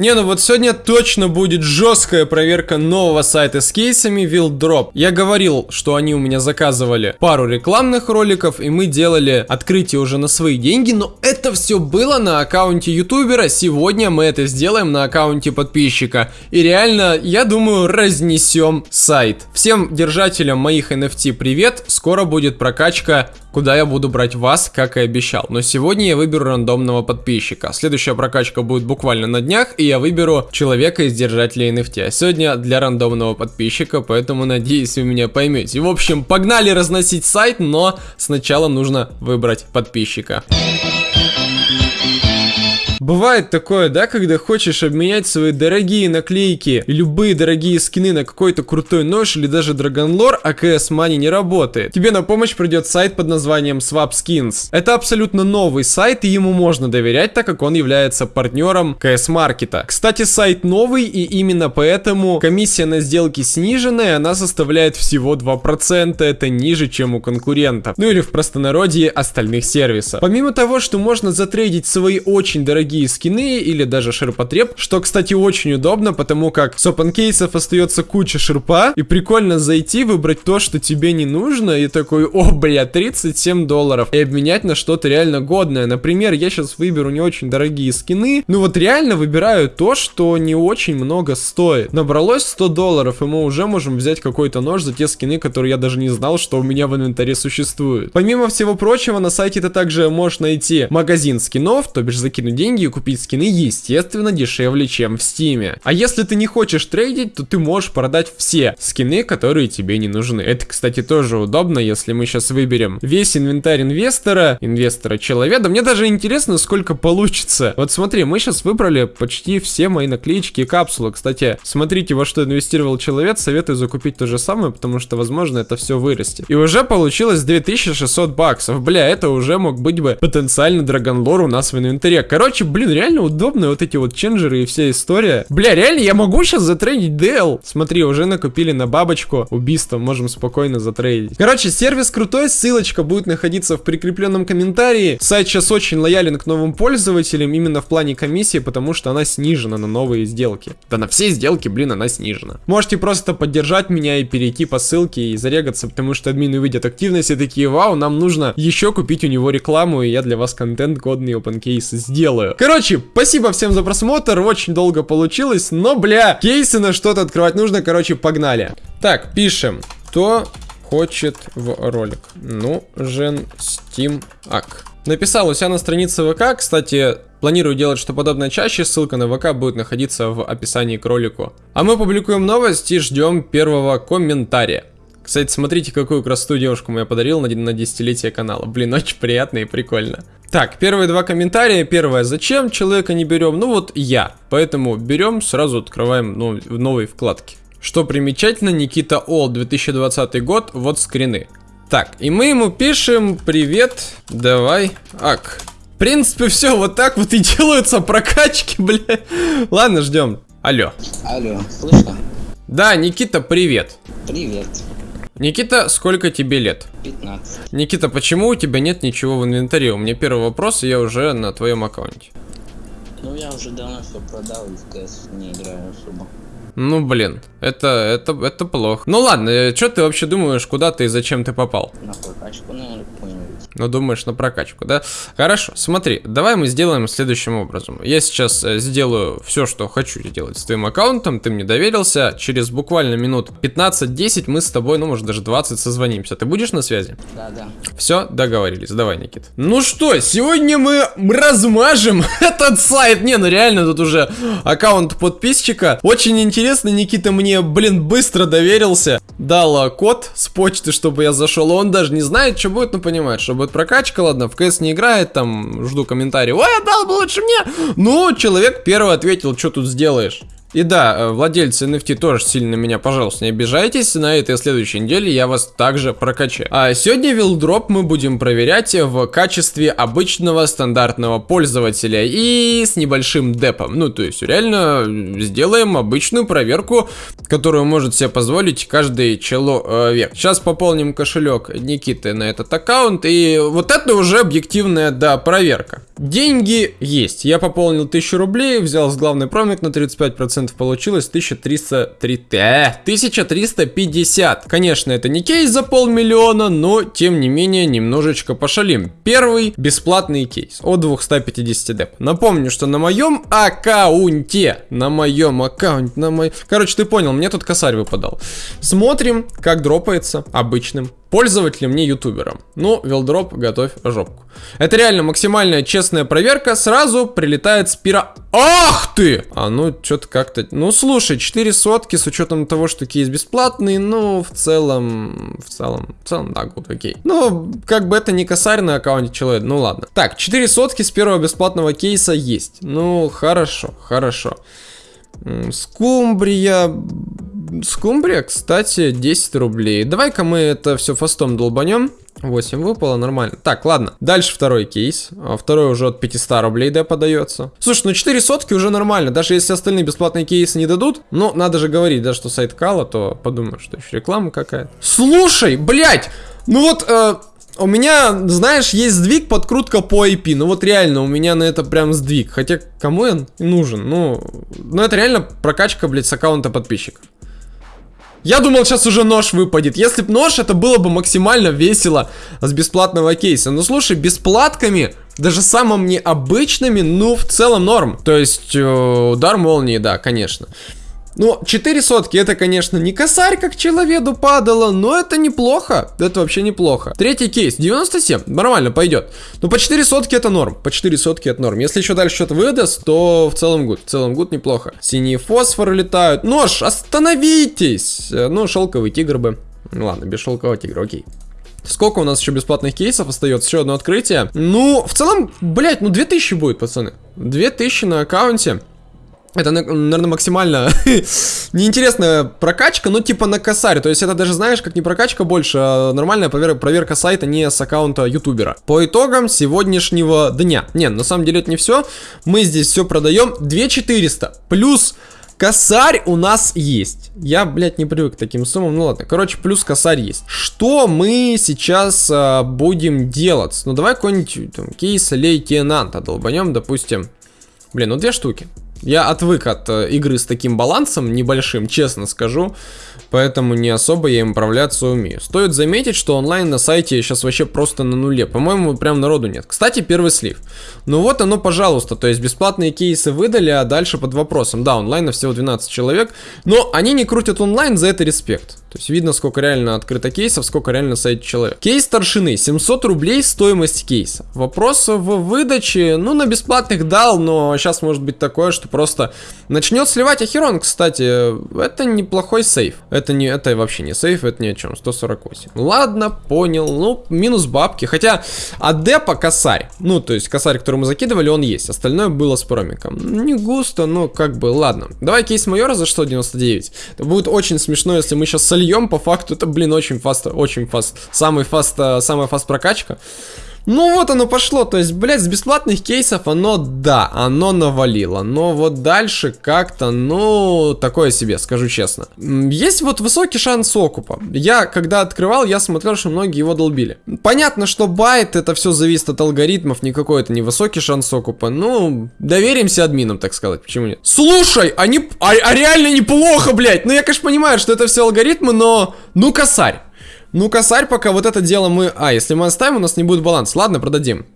Не, ну вот сегодня точно будет жесткая проверка нового сайта с кейсами Wildrop. Я говорил, что они у меня заказывали пару рекламных роликов, и мы делали открытие уже на свои деньги, но это все было на аккаунте ютубера. Сегодня мы это сделаем на аккаунте подписчика. И реально, я думаю, разнесем сайт. Всем держателям моих NFT привет. Скоро будет прокачка куда я буду брать вас, как и обещал. Но сегодня я выберу рандомного подписчика. Следующая прокачка будет буквально на днях, и я выберу человека из держателей NFT. Сегодня для рандомного подписчика, поэтому надеюсь вы меня поймете. В общем, погнали разносить сайт, но сначала нужно выбрать подписчика. Бывает такое, да, когда хочешь обменять свои дорогие наклейки любые дорогие скины на какой-то крутой нож или даже драгонлор, а CS Money не работает. Тебе на помощь придет сайт под названием Swap Skins. Это абсолютно новый сайт, и ему можно доверять, так как он является партнером CS Маркета. Кстати, сайт новый, и именно поэтому комиссия на сделки сниженная, она составляет всего 2%, это ниже, чем у конкурентов. Ну или в простонародье остальных сервисов. Помимо того, что можно затрейдить свои очень дорогие дорогие скины или даже ширпотреб, что, кстати, очень удобно, потому как с open кейсов остается куча ширпа, и прикольно зайти, выбрать то, что тебе не нужно, и такой, о, бля, 37 долларов, и обменять на что-то реально годное. Например, я сейчас выберу не очень дорогие скины, ну вот реально выбираю то, что не очень много стоит. Набралось 100 долларов, и мы уже можем взять какой-то нож за те скины, которые я даже не знал, что у меня в инвентаре существуют. Помимо всего прочего, на сайте ты также можешь найти магазин скинов, то бишь закинуть деньги купить скины, естественно, дешевле, чем в стиме. А если ты не хочешь трейдить, то ты можешь продать все скины, которые тебе не нужны. Это, кстати, тоже удобно, если мы сейчас выберем весь инвентарь инвестора, инвестора человека. Мне даже интересно, сколько получится. Вот смотри, мы сейчас выбрали почти все мои наклеечки и капсулы. Кстати, смотрите, во что инвестировал человек, советую закупить то же самое, потому что, возможно, это все вырастет. И уже получилось 2600 баксов. Бля, это уже мог быть бы потенциально драгонлор у нас в инвентаре. Короче, блин, реально удобно вот эти вот ченджеры и вся история. Бля, реально, я могу сейчас затрейдить DL. Смотри, уже накупили на бабочку. Убийство можем спокойно затрейдить. Короче, сервис крутой, ссылочка будет находиться в прикрепленном комментарии. Сайт сейчас очень лоялен к новым пользователям, именно в плане комиссии, потому что она снижена на новые сделки. Да на все сделки, блин, она снижена. Можете просто поддержать меня и перейти по ссылке и зарегаться, потому что админы увидят активность и такие, вау, нам нужно еще купить у него рекламу, и я для вас контент годный open case сделаю. Короче, спасибо всем за просмотр, очень долго получилось, но, бля, кейсы на что-то открывать нужно, короче, погнали. Так, пишем, кто хочет в ролик. Ну, Жен Steam Ак. Написал у себя на странице ВК, кстати, планирую делать что подобное чаще, ссылка на ВК будет находиться в описании к ролику. А мы публикуем новость и ждем первого комментария. Кстати, смотрите, какую красоту девушку я подарил на, на десятилетие канала. Блин, очень приятно и прикольно. Так, первые два комментария. Первое, зачем человека не берем? Ну вот я. Поэтому берем, сразу открываем нов, новые вкладки. Что примечательно, Никита Ол, 2020 год, вот скрины. Так, и мы ему пишем, привет, давай, ак. В принципе, все, вот так вот и делаются прокачки, бля. Ладно, ждем. Алло. Алло, слышно? Да, Никита, привет. Привет. Никита, сколько тебе лет? 15. Никита, почему у тебя нет ничего в инвентаре? У меня первый вопрос, и я уже на твоем аккаунте. Ну я уже давно все продал и в КС не играю особо. Ну блин, это, это, это плохо. Ну ладно, э, что ты вообще думаешь, куда ты и зачем ты попал? На прокачку, наверное. Ну думаешь на прокачку, да? Хорошо, смотри, давай мы сделаем следующим образом. Я сейчас э, сделаю все, что хочу сделать с твоим аккаунтом, ты мне доверился. Через буквально минут 15-10 мы с тобой, ну может даже 20 созвонимся. Ты будешь на связи? Да, да. Все, договорились, давай, Никит. Ну что, сегодня мы размажем этот сайт. Не, ну реально тут уже аккаунт подписчика. Очень интересно Никита мне, блин, быстро доверился. Дал код с почты, чтобы я зашел. Он даже не знает, что будет, но понимает, что будет прокачка, ладно, в КС не играет, там, жду комментарий. Ой, отдал бы лучше мне. Ну, человек первый ответил, что тут сделаешь. И да, э, владельцы NFT тоже сильно меня, пожалуйста, не обижайтесь. На этой следующей неделе я вас также прокачаю. А сегодня вилдроп мы будем проверять в качестве обычного стандартного пользователя и с небольшим депом. Ну, то есть реально сделаем обычную проверку, которую может себе позволить каждый человек. Сейчас пополним кошелек Никиты на этот аккаунт. И вот это уже объективная, да, проверка. Деньги есть. Я пополнил 1000 рублей, взял с главный промик на 35%, получилось 1303, э, 1350. Конечно, это не кейс за полмиллиона, но тем не менее немножечко пошалим. Первый бесплатный кейс от 250 деп. Напомню, что на моем аккаунте, на моем аккаунте, на мой... Короче, ты понял, мне тут косарь выпадал. Смотрим, как дропается обычным пользователем, не ютубером. Ну, вилдроп, готовь жопку. Это реально максимальная честная проверка. Сразу прилетает спира... Ах ты! А ну, что-то как-то... Ну, слушай, 4 сотки с учетом того, что кейс бесплатный, ну, в целом... В целом... В целом, да, гуд, окей. Ну, как бы это не косарь на аккаунте человека, ну ладно. Так, 4 сотки с первого бесплатного кейса есть. Ну, хорошо, хорошо. Скумбрия... Скумбрия, кстати, 10 рублей. Давай-ка мы это все фастом долбанем. 8 выпало, нормально. Так, ладно. Дальше второй кейс. А второй уже от 500 рублей, да, подается. Слушай, ну 4 сотки уже нормально. Даже если остальные бесплатные кейсы не дадут. Но надо же говорить, да, что сайт Кала, то подумаю, что еще реклама какая-то. Слушай, блядь! Ну вот, э, у меня, знаешь, есть сдвиг, подкрутка по IP. Ну вот реально, у меня на это прям сдвиг. Хотя, кому он нужен? Ну, ну это реально прокачка, блядь, с аккаунта подписчиков. Я думал, сейчас уже нож выпадет. Если бы нож, это было бы максимально весело с бесплатного кейса. Но слушай, бесплатками, даже самым необычными, ну, в целом норм. То есть, э, удар молнии, да, конечно. Ну, 4 сотки, это, конечно, не косарь, как человеку падало, но это неплохо. Это вообще неплохо. Третий кейс, 97, нормально, пойдет. Ну, по 4 сотки это норм, по 4 сотки это норм. Если еще дальше что-то выдаст, то в целом good, в целом good неплохо. Синие фосфоры летают. Нож, остановитесь! Э, ну, шелковый тигр бы. Ну, ладно, без шелкового тигра, окей. Сколько у нас еще бесплатных кейсов остается? Еще одно открытие. Ну, в целом, блять, ну 2000 будет, пацаны. 2000 на аккаунте. Это, наверное, максимально неинтересная прокачка, но типа на косарь. То есть это даже, знаешь, как не прокачка больше, а нормальная проверка, проверка сайта не с аккаунта ютубера. По итогам сегодняшнего дня. Не, на самом деле это не все. Мы здесь все продаем. 2400 плюс Косарь у нас есть. Я, блядь, не привык к таким суммам. Ну ладно, короче, плюс косарь есть. Что мы сейчас а, будем делать? Ну давай какой-нибудь там кейс лейтенанта долбанем, допустим. Блин, ну две штуки. Я отвык от э, игры с таким балансом небольшим, честно скажу. Поэтому не особо я им управляться умею. Стоит заметить, что онлайн на сайте сейчас вообще просто на нуле. По-моему, прям народу нет. Кстати, первый слив. Ну вот оно, пожалуйста. То есть бесплатные кейсы выдали, а дальше под вопросом. Да, онлайна всего 12 человек. Но они не крутят онлайн, за это респект. То есть видно, сколько реально открыто кейсов, сколько реально на сайте человек. Кейс старшины, 700 рублей стоимость кейса. Вопрос в выдаче, ну на бесплатных дал, но сейчас может быть такое, что просто начнет сливать Ахерон, кстати, это неплохой сейф. Это не, это вообще не сейф, это ни о чем, 148. Ладно, понял, ну минус бабки, хотя а депа косарь, ну то есть косарь, который мы закидывали, он есть, остальное было с промиком. Не густо, но как бы, ладно. Давай кейс майора за 199. Это будет очень смешно, если мы сейчас сольем, по факту это, блин, очень fast, очень fast, самый fast, э, самая fast прокачка. Ну вот оно пошло, то есть, блядь, с бесплатных кейсов оно, да, оно навалило. Но вот дальше как-то, ну, такое себе, скажу честно. Есть вот высокий шанс окупа. Я, когда открывал, я смотрел, что многие его долбили. Понятно, что байт, это все зависит от алгоритмов, никакой это не высокий шанс окупа. Ну, доверимся админам, так сказать, почему нет? Слушай, они, а, а реально неплохо, блядь. Ну, я, конечно, понимаю, что это все алгоритмы, но, ну, косарь. Ну, косарь пока вот это дело мы... А, если мы оставим, у нас не будет баланс. Ладно, продадим.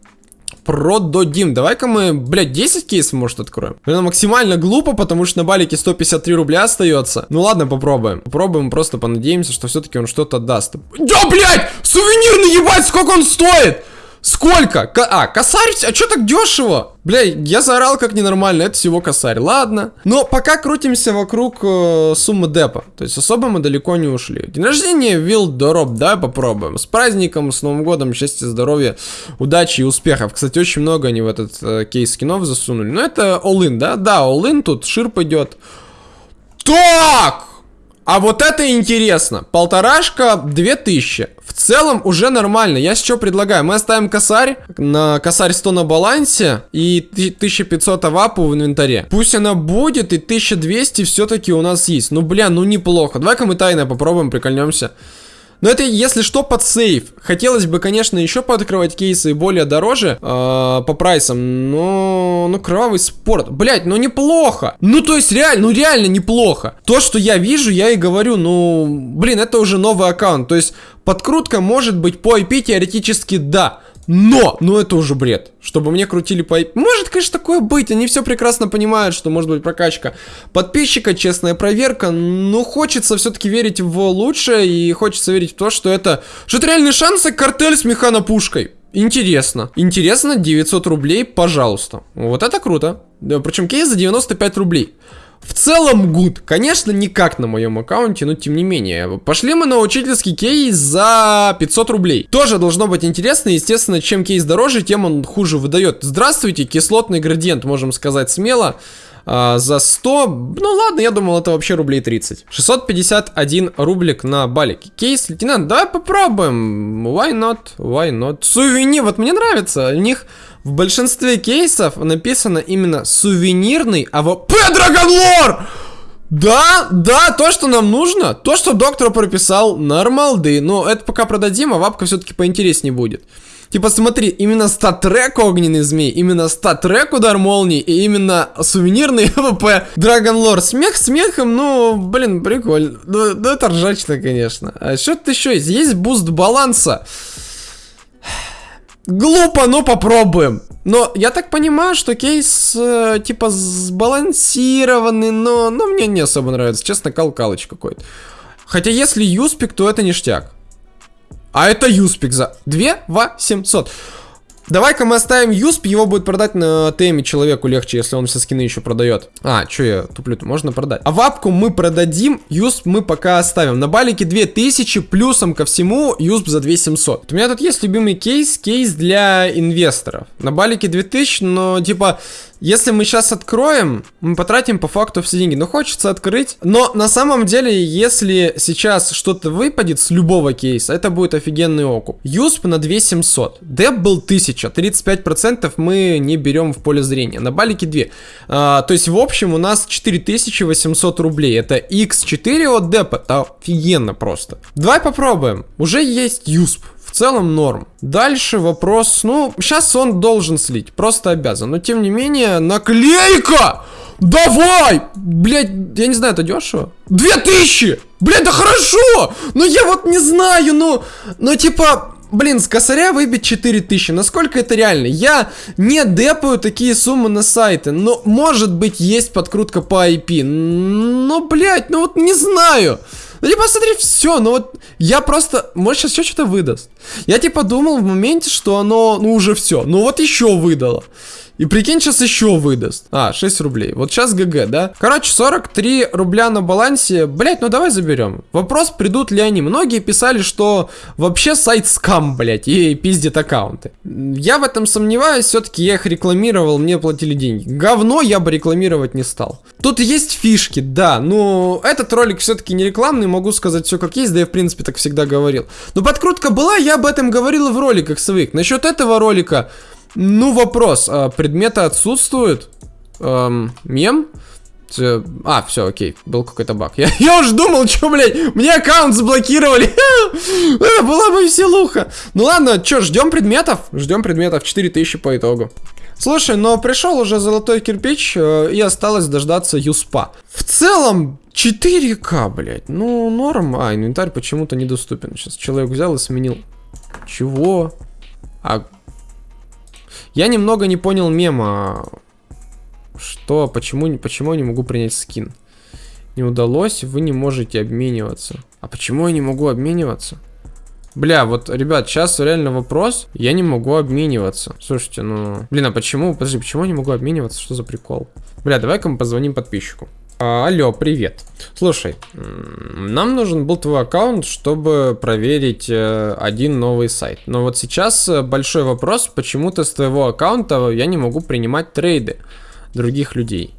Продадим. Давай-ка мы, блядь, 10 кейсов, может, откроем. Блин, максимально глупо, потому что на балике 153 рубля остается. Ну ладно, попробуем. Попробуем, просто понадеемся, что все-таки он что-то даст. Да, блядь! Сувенирный, ебать, сколько он стоит! Сколько? К а, косарь? А что так дешево? Бля, я заорал как ненормально, это всего косарь. Ладно. Но пока крутимся вокруг э, суммы депа. То есть особо мы далеко не ушли. День рождения Вилл Дороб, давай попробуем. С праздником, с Новым годом, счастья, здоровья, удачи и успехов. Кстати, очень много они в этот э, кейс скинов засунули. Но это all-in, да? Да, all-in тут, ширп идет. Так! А вот это интересно. Полторашка, две тысячи. В целом уже нормально. Я что предлагаю? Мы оставим косарь. На косарь 100 на балансе. И 1500 авапу в инвентаре. Пусть она будет. И 1200 все-таки у нас есть. Ну, бля, ну неплохо. Давай-ка мы тайно попробуем, прикольнемся. Но это, если что, под сейф. Хотелось бы, конечно, еще пооткрывать кейсы более дороже э, по прайсам, но... Ну, кровавый спорт. Блять, ну неплохо. Ну, то есть, реально, ну реально неплохо. То, что я вижу, я и говорю, ну... Блин, это уже новый аккаунт. То есть, подкрутка может быть по IP теоретически да. Но, ну это уже бред, чтобы мне крутили по... Может, конечно, такое быть, они все прекрасно понимают, что может быть прокачка подписчика, честная проверка, но хочется все-таки верить в лучшее и хочется верить в то, что это... Что это реальные шансы картель с механопушкой. Интересно. Интересно, 900 рублей, пожалуйста. Вот это круто. Да, причем кейс за 95 рублей. В целом гуд. Конечно, не как на моем аккаунте, но тем не менее. Пошли мы на учительский кейс за 500 рублей. Тоже должно быть интересно. Естественно, чем кейс дороже, тем он хуже выдает. Здравствуйте, кислотный градиент, можем сказать смело. А, за 100, ну ладно, я думал, это вообще рублей 30. 651 рублик на балике. Кейс, лейтенант, давай попробуем. Why not? Why not? Сувенир, вот мне нравится. У них в большинстве кейсов написано именно сувенирный AWP Dragon Lore! Да, да, то, что нам нужно, то, что доктор прописал, нормалды. Но это пока продадим, а вапка все-таки поинтереснее будет. Типа смотри, именно StatTrak огненный змей, именно StatTrak удар молнии и именно сувенирный Dragon Lore. Смех смехом, ну, блин, прикольно. Ну, ну это ржачно, конечно. А что-то еще есть? Есть буст баланса. Глупо, но попробуем. Но я так понимаю, что кейс э, типа сбалансированный, но, но мне не особо нравится. Честно, калкалыч какой-то. Хотя если юспик, то это ништяк. А это юспик за 2 800. Давай-ка мы оставим Юсп, его будет продать на теме человеку легче, если он все скины еще продает. А, что я туплю -то? можно продать. А вапку мы продадим, Юсп мы пока оставим. На балике 2000, плюсом ко всему Юсп за 2700. Вот у меня тут есть любимый кейс, кейс для инвесторов. На балике 2000, но типа если мы сейчас откроем, мы потратим по факту все деньги. Но хочется открыть. Но на самом деле, если сейчас что-то выпадет с любого кейса, это будет офигенный окуп. Юсп на 2700. Деп был 1000. 35% мы не берем в поле зрения. На балике 2. А, то есть, в общем, у нас 4800 рублей. Это x4 от депа. Это офигенно просто. Давай попробуем. Уже есть Юсп в целом норм. Дальше вопрос, ну, сейчас он должен слить, просто обязан. Но тем не менее, наклейка! Давай! Блять, я не знаю, это дешево? Две тысячи! Блять, да хорошо! Ну я вот не знаю, ну, ну типа, блин, с косаря выбить 4000, насколько это реально? Я не депаю такие суммы на сайты, но может быть есть подкрутка по IP, но, блять, ну вот не знаю. Ну, типа, смотри, все, ну вот, я просто, может, сейчас еще что-то выдаст. Я, типа, думал в моменте, что оно, ну, уже все, ну вот еще выдало. И прикинь, сейчас еще выдаст. А, 6 рублей. Вот сейчас ГГ, да? Короче, 43 рубля на балансе. Блять, ну давай заберем. Вопрос, придут ли они. Многие писали, что вообще сайт скам, блять, и пиздит аккаунты. Я в этом сомневаюсь. Все-таки я их рекламировал, мне платили деньги. Говно я бы рекламировать не стал. Тут есть фишки, да. Но этот ролик все-таки не рекламный. Могу сказать все как есть. Да я, в принципе, так всегда говорил. Но подкрутка была, я об этом говорил в роликах своих. Насчет этого ролика... Ну, вопрос. А, предметы отсутствуют? Эм, мем? А, все, окей, был какой-то баг. Я, я уже думал, что, блядь, мне аккаунт заблокировали. Это была бы веселуха. Ну ладно, что, ждем предметов? Ждем предметов, 4000 по итогу. Слушай, но пришел уже золотой кирпич, э, и осталось дождаться юспа. В целом, 4К, блядь, ну норм. А, инвентарь почему-то недоступен. Сейчас человек взял и сменил. Чего? А я немного не понял мема. Что, почему, почему я не могу принять скин? Не удалось, вы не можете обмениваться. А почему я не могу обмениваться? Бля, вот, ребят, сейчас реально вопрос. Я не могу обмениваться. Слушайте, ну... Блин, а почему? Подожди, почему я не могу обмениваться? Что за прикол? Бля, давай-ка мы позвоним подписчику. А, алло, привет. Слушай, нам нужен был твой аккаунт, чтобы проверить э, один новый сайт. Но вот сейчас э, большой вопрос, почему-то с твоего аккаунта я не могу принимать трейды других людей.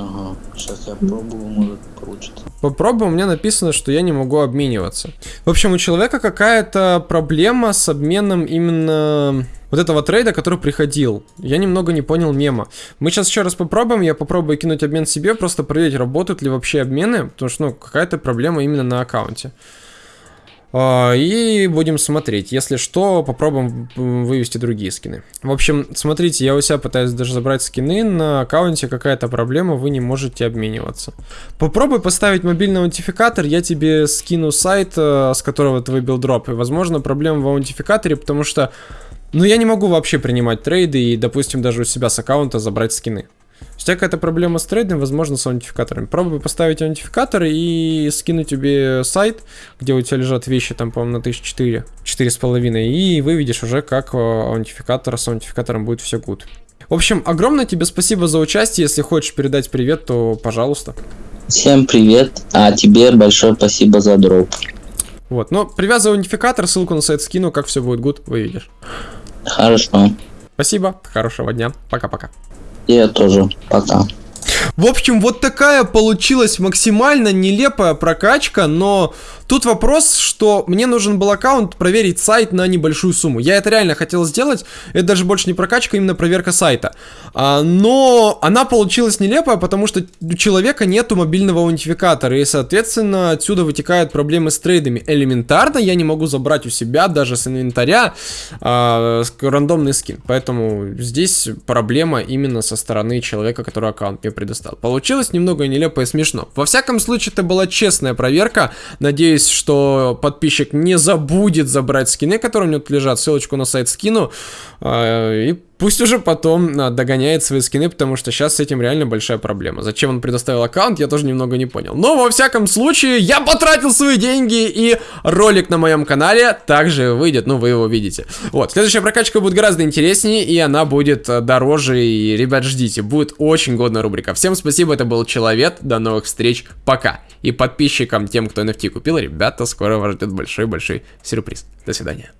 Ага, сейчас я пробую, может получится. Попробуй, у меня написано, что я не могу обмениваться. В общем, у человека какая-то проблема с обменом именно вот этого трейда, который приходил. Я немного не понял мема. Мы сейчас еще раз попробуем, я попробую кинуть обмен себе, просто проверить, работают ли вообще обмены, потому что, ну, какая-то проблема именно на аккаунте. А, и будем смотреть. Если что, попробуем вывести другие скины. В общем, смотрите, я у себя пытаюсь даже забрать скины. На аккаунте какая-то проблема, вы не можете обмениваться. Попробуй поставить мобильный аутентификатор. Я тебе скину сайт, э, с которого ты выбил дроп. И, возможно, проблема в аутентификаторе, потому что... Ну, я не могу вообще принимать трейды и, допустим, даже у себя с аккаунта забрать скины. У тебя какая-то проблема с трейдом, возможно, с аутентификаторами. Пробуй поставить аутентификатор и скинуть тебе сайт, где у тебя лежат вещи, там, по-моему, на 1004, 4,5, и выведешь уже, как аутентификатор с аутентификатором будет все good. В общем, огромное тебе спасибо за участие. Если хочешь передать привет, то пожалуйста. Всем привет, а тебе большое спасибо за дроп. Вот, но привязывай аутентификатор, ссылку на сайт скину, как все будет good, выведешь. Хорошо. Спасибо, хорошего дня, пока-пока. Я тоже. Пока. В общем, вот такая получилась максимально нелепая прокачка, но Тут вопрос, что мне нужен был аккаунт проверить сайт на небольшую сумму. Я это реально хотел сделать. Это даже больше не прокачка, именно проверка сайта. А, но она получилась нелепая, потому что у человека нету мобильного аутентификатора. И, соответственно, отсюда вытекают проблемы с трейдами. Элементарно я не могу забрать у себя даже с инвентаря а, рандомный скин. Поэтому здесь проблема именно со стороны человека, который аккаунт мне предоставил. Получилось немного нелепо и смешно. Во всяком случае, это была честная проверка. Надеюсь, надеюсь, что подписчик не забудет забрать скины, которые у него тут лежат. Ссылочку на сайт скину. А, и пусть уже потом а, догоняет свои скины, потому что сейчас с этим реально большая проблема. Зачем он предоставил аккаунт, я тоже немного не понял. Но во всяком случае, я потратил свои деньги, и ролик на моем канале также выйдет, ну вы его видите. Вот, следующая прокачка будет гораздо интереснее, и она будет а, дороже, и, ребят, ждите, будет очень годная рубрика. Всем спасибо, это был Человек, до новых встреч, пока. И подписчикам, тем, кто NFT купил, ребята, скоро вас ждет большой-большой сюрприз. До свидания.